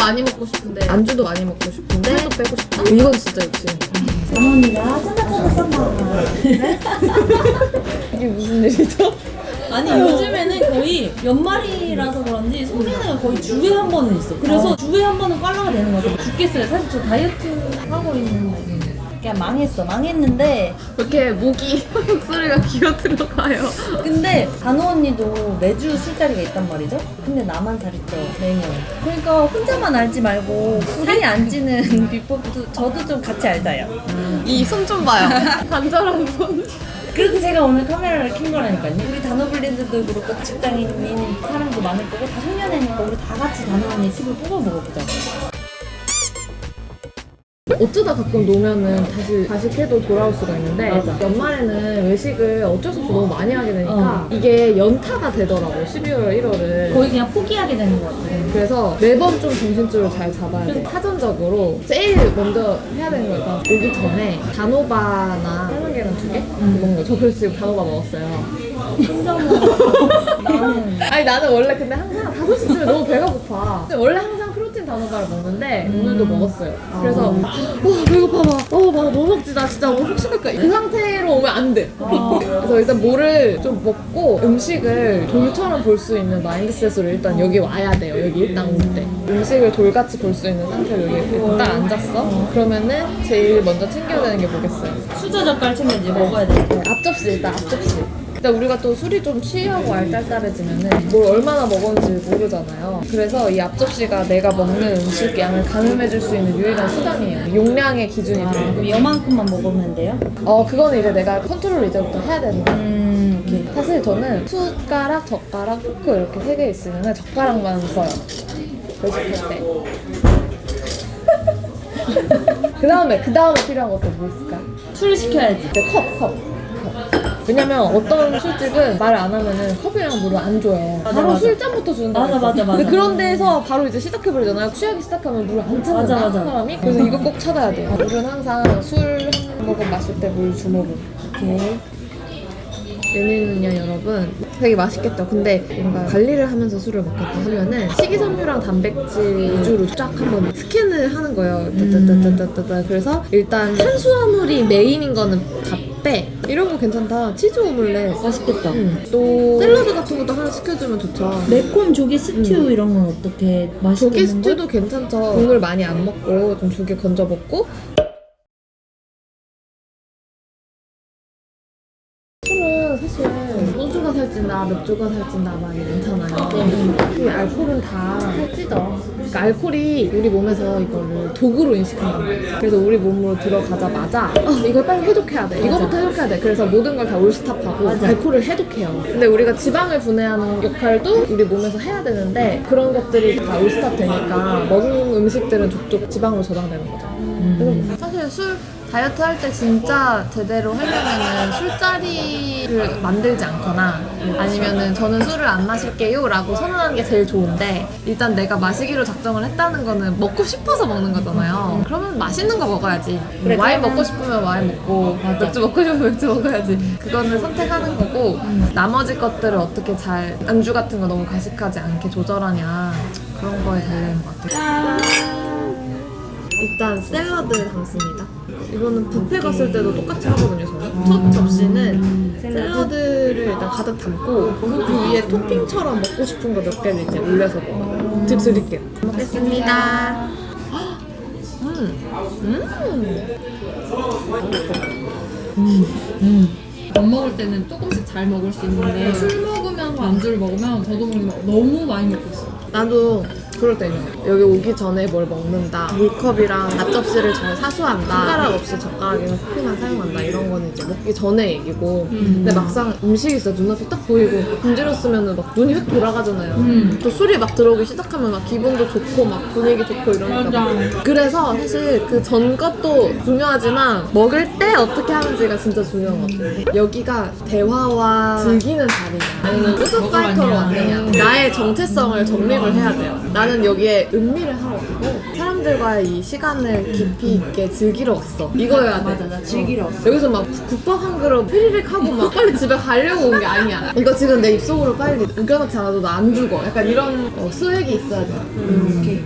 많이 먹고 싶은데 안주도 많이 먹고 싶은데 살도 빼고 싶다? 이건 진짜 욕심 어머니가 짠짠짠 싼다. 이게 무슨 일이죠? 아니 요즘에는 거의 연말이라서 그런지 소개가 거의 주에 한 번은 있어. 그래서 주에 한 번은 꽐라가 되는 것 같아. 죽겠어요. 사실 저 다이어트 하고 있는데. 그냥 망했어. 망했는데 이렇게 목이 목소리가 기어 들어가요 근데 단호 언니도 매주 술자리가 있단 말이죠. 근데 나만 쪄 매년. 그러니까 혼자만 알지 말고 살이 안 찌는 비법도 저도 좀 같이 알자요. 이손 좀 봐요 간절한 손 그래서 제가 오늘 카메라를 킨 거라니까요. 우리 단호블렌드도 그렇고 직장인인 사람도 많을 거고 다 송년회니까 우리 다 같이 단호 언니 팁을 뽑아 먹어보자. 어쩌다 가끔 놓으면은 다시 다시 해도 돌아올 수가 있는데 맞아. 연말에는 외식을 어쩔 수 없이 너무 많이 하게 되니까 어. 이게 연타가 되더라고요 12월 1월을 거의 그냥 포기하게 되는 것 같아. 그래서 매번 좀 정신줄을 잘 잡아야 돼 사전적으로 제일 먼저 해야 되는 거니까 오기 전에 단호바나 삶은 계란 두 개? 먹는 거. 저 그래서 지금 단호바 먹었어요 혼자 먹어. 나는 아니 나는 원래 근데 항상 5시쯤에 너무 배가 고파 근데 원래 항상 단호바를 먹는데 오늘도 먹었어요. 그래서 와 배고파 봐어막 뭐 먹지 나 진짜. 뭐 혹시할까 그 상태로 오면 안돼. 그래서 일단 뭐를 좀 먹고 음식을 돌처럼 볼 수 있는 마인드셋으로 일단 여기 와야 돼요. 여기 일단 올때. 음식을 돌같이 볼 수 있는 상태로 여기 딱 앉았어. 그러면은 제일 먼저 챙겨야 되는 게 뭐겠어요? 수저 젓갈 챙겨야지. 먹어야 돼. 앞접시 일단 앞접시 일단 우리가 또 술이 좀 취하고 알딸딸해지면은 뭘 얼마나 먹었는지 모르잖아요 그래서 이 앞접시가 내가 먹는 음식 양을 가늠해줄 수 있는 유일한 수단이에요 용량의 기준이 되는 그럼 거예요 요만큼만 먹으면 돼요? 어 그거는 이제 내가 컨트롤 이제부터 해야 되는 거야 음, 오케이. 사실 저는 숟가락, 젓가락, 포크 이렇게 세 개 있으면 젓가락만 써요 외식할 때 그 다음에 그 다음에 필요한 것도 뭐 있을까? 술 시켜야지. 이제 컵, 컵. 컵. 왜냐면 어떤 술집은 말 안 하면은 컵이랑 물을 안 줘요. 맞아, 바로 맞아. 술잔부터 준다. 맞아, 맞아, 맞아. 근데 그런 데서 바로 이제 시작해버리잖아요. 취하기 시작하면 물을 안 찾는다, 맞아, 맞아. 사람이. 그래서 이거 꼭 찾아야 돼요. 물은 항상 술 한 모금 마실 때물두 모금. 이렇게. 예민은요 여러분 되게 맛있겠죠 근데 뭔가 관리를 하면서 술을 먹겠다 하면은 식이섬유랑 단백질 위주로 쫙 한번 스캔을 하는 거예요 따따따따따따 그래서 일단 탄수화물이 메인인 거는 다빼 이런 거 괜찮다 치즈 오믈렛 맛있겠다. 응. 또 샐러드 같은 것도 하나 시켜주면 좋죠 매콤 조개 스튜 이런 건 어떻게 조개 맛있겠는데? 스튜도 괜찮죠 국물 많이 안 먹고 좀 조개 건져 먹고 살찐다, 맥주가 살찐다 막 이게 많잖아요. 이 알코올은 다 살찌죠. 그러니까 알코올이 우리 몸에서 이거를 독으로 인식한단 말이에요. 그래서 우리 몸으로 들어가자마자 어, 이걸 빨리 해독해야 돼. 이거부터 해독해야 돼. 그래서 모든 걸 다 all stop하고 알코올을 해독해요. 근데 우리가 지방을 분해하는 역할도 우리 몸에서 해야 되는데 그런 것들이 다 all stop 되니까 먹는 음식들은 족족 지방으로 저장되는 거죠. 그래서 사실 술 다이어트 할 때 진짜 제대로 하려면은 술자리를 만들지 않거나 아니면은 저는 술을 안 마실게요 라고 선언하는 게 제일 좋은데 일단 내가 마시기로 작정을 했다는 거는 먹고 싶어서 먹는 거잖아요. 그러면 맛있는 거 먹어야지. 그래, 와인 먹고 싶으면 와인 먹고 맞아. 맥주 먹고 싶으면 맥주 먹어야지. 그거는 선택하는 거고 나머지 것들을 어떻게 잘 안주 같은 거 너무 과식하지 않게 조절하냐 그런 거에 달려있는 것 같아요 일단 샐러드 담습니다. 이거는 뷔페 갔을 때도 똑같이 하거든요, 저는. 첫 접시는 샐러드를 일단 가득 담고 그 위에 토핑처럼 먹고 싶은 거 몇 개를 이제 올려서 먹어요. 드- 드릴게요. 먹겠습니다. 밥 먹을 때는 조금씩 잘 먹을 수 있는데 술 먹으면서 안주를 먹으면 저도 모르게 너무 많이 먹고 있어요. 나도 그럴 때 있는 거야. 여기 오기 전에 뭘 먹는다. 물컵이랑 앞접시를 잘 사수한다. 숟가락 없이 젓가락이랑 스푼만 사용한다. 이런 거는 이제 먹기 전에 얘기고. 근데 막상 음식이 진짜 눈앞에 딱 보이고 분지렀으면 막 눈이 획 돌아가잖아요. 또 술이 막 들어오기 시작하면 막 기분도 좋고 막 분위기 좋고 이러니까. 막. 그래서 사실 그 전 것도 중요하지만 먹을 때 어떻게 하는지가 진짜 중요한 것 같아요. 여기가 대화와 즐기는 자리냐 아니면 food fighter로 왔느냐 나의 정체성을 정립을 해야 돼요. 나는 나는 여기에 음미를 하러 왔고 사람들과의 이 시간을 깊이 있게 즐기러 왔어. 이거야. 맞아 나 즐기러 왔어. 여기서 막 국밥 한 그릇 피리릭 하고 막 빨리 집에 가려고 온 게 아니야. 이거 지금 내 입속으로 빨리 우겨놓지 않아도 나 안 죽어. 약간 이런 어, 수액이 있어야 돼. 음, 오케이.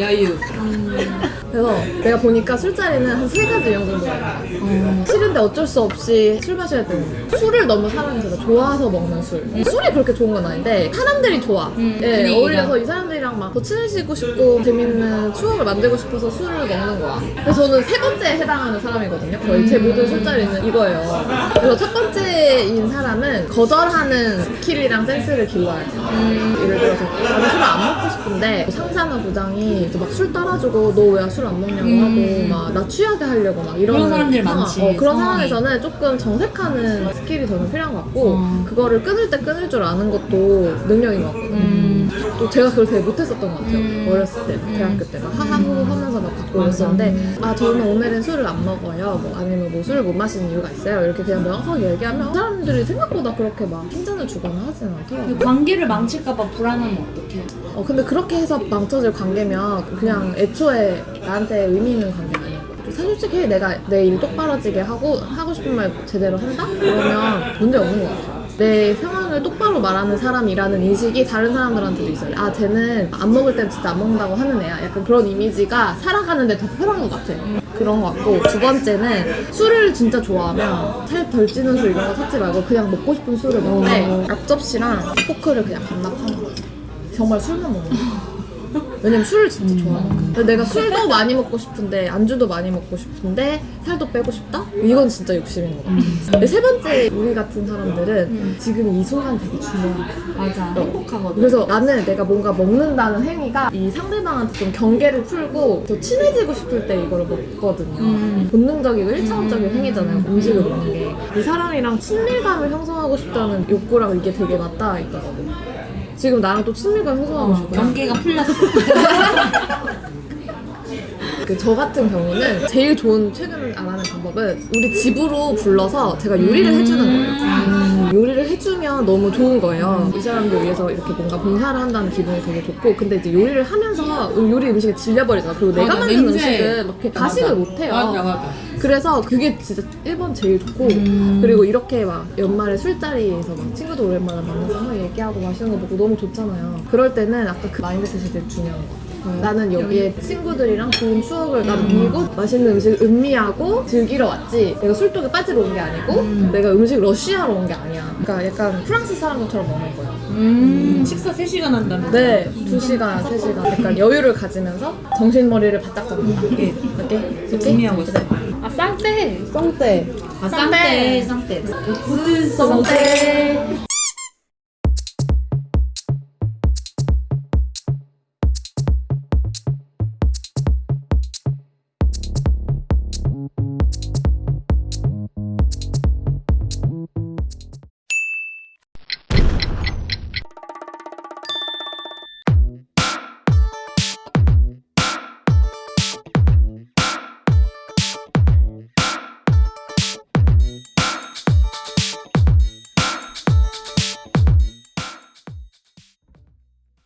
야유. 음. 그래서 내가 보니까 술자리는 한 세 가지 유형 정도가 있어. 싫은데 어쩔 수 없이 술 마셔야 되는 거. 술을 너무 제가 좋아서 먹는 술. 술이 그렇게 좋은 건 아닌데 사람들이 좋아. 예, 분위기가. 어울려서 이 사람들이랑 막 더 친해지고 싶고 재밌는 추억을 만들고 싶어서 술을 먹는 거야. 그래서 저는 세 번째에 해당하는 사람이거든요. 거의 제 모든 술자리는 이거예요. 그래서 첫 번째인 사람은 거절하는 skill이랑 센스를 길러야 돼. 예를 들어서 나는 술을 안 먹고 싶은데 상사나 부장이 막 술 따라주고 너 왜 술안 먹냐고 하고 막 나 취하게 하려고 막 이런 그런 사람들이 상황, 많지, 어, 그런 상황이. 상황에서는 조금 정색하는 skill이 저는 필요한 것 같고 어. 그거를 끊을 때 끊을 줄 아는 것도 능력인 것 같거든요. 음. 또 제가 그걸 되게 못했었던 것 같아요. 어렸을 때, 대학교 때 막 하하호호 하면서 막 받고 이랬었는데 아 저는 오늘은 술을 안 먹어요. 뭐 아니면 뭐 술을 못 마시는 이유가 있어요. 이렇게 그냥 명확하게 얘기하면 사람들이 생각보다 그렇게 막 핀잔을 주거나 하지는 않더라고요. 그 관계를 망칠까봐 불안하면 어떡해? 어 근데 그렇게 해서 망쳐질 관계면 그냥 애초에 나한테 의미 있는 거야. 사실 솔직히 내가 내 일 똑바로 지게 하고 하고 싶은 말 제대로 한다? 그러면 문제 없는 것 같아. 내 상황을 똑바로 말하는 사람이라는 인식이 다른 사람들한테도 있어요. 아, 쟤는 안 먹을 땐 진짜 안 먹는다고 하는 애야. 약간 그런 이미지가 살아가는데 더 편한 것 같아. 그런 것 같고 두 번째는 술을 진짜 좋아하면 살 덜 찌는 술 이런 거 찾지 말고 그냥 먹고 싶은 술을 먹는데 앞접시랑 포크를 그냥 반납하는 거야. 정말 술만 먹는 거야. 왜냐면 술을 진짜 좋아하니까. 근데 내가 술도 많이 먹고 싶은데 안주도 많이 먹고 싶은데 살도 빼고 싶다? 이건 진짜 욕심인 거 같아. 근데 세 번째 우리 같은 사람들은 지금 이 순간 되게 중요해. 맞아. 행복하거든. 그래서 나는 내가 뭔가 먹는다는 행위가 이 상대방한테 좀 경계를 풀고 더 친해지고 싶을 때 이거를 먹거든요. 음. 본능적이고 일차원적인 행위잖아요. 음식을 먹는 게. 이 사람이랑 친밀감을 형성하고 싶다는 욕구랑 이게 되게 맞닿아 있거든. 지금 나랑 또 친밀감 형성하고 싶어. 경계가 풀렸어. 그 저 같은 경우는 제일 좋은 최근 알아낸 방법은 우리 집으로 불러서 제가 요리를 해주는 거예요. 요리를 해주면 너무 좋은 거예요. 이 사람들 위해서 이렇게 뭔가 봉사를 한다는 기분이 되게 좋고 근데 이제 요리를 하면서 요리 음식을 질려버리잖아. 그리고 내가 맞아, 만든 냄새. 음식은 막 이렇게 가식을 못해요. 맞아 맞아. 그래서 그게 진짜 1번 제일 좋고 그리고 이렇게 막 연말에 술자리에서 막 친구들 오랜만에 만나서 막 얘기하고 마시는 거 보고 너무 좋잖아요. 그럴 때는 아까 그 마인드셋이 되게 중요한 거. 같아요. 나는 여기에 친구들이랑 좋은 추억을 남기고 맛있는 음식을 음미하고 즐기러 왔지. 내가 술독에 빠지러 온 게 아니고 내가 음식 러쉬하러 온게 아니야. 그러니까 약간 프랑스 사람들처럼 먹는 거야. 음. 식사 3시간 한다면. 네, 2시간, 3시간. 약간 여유를 가지면서 정신머리를 바짝 잡는다 이게 이렇게? 의미하고 있어. 아 쌍떼 쌍떼 아, 쌍떼, 쌍떼. 쌍떼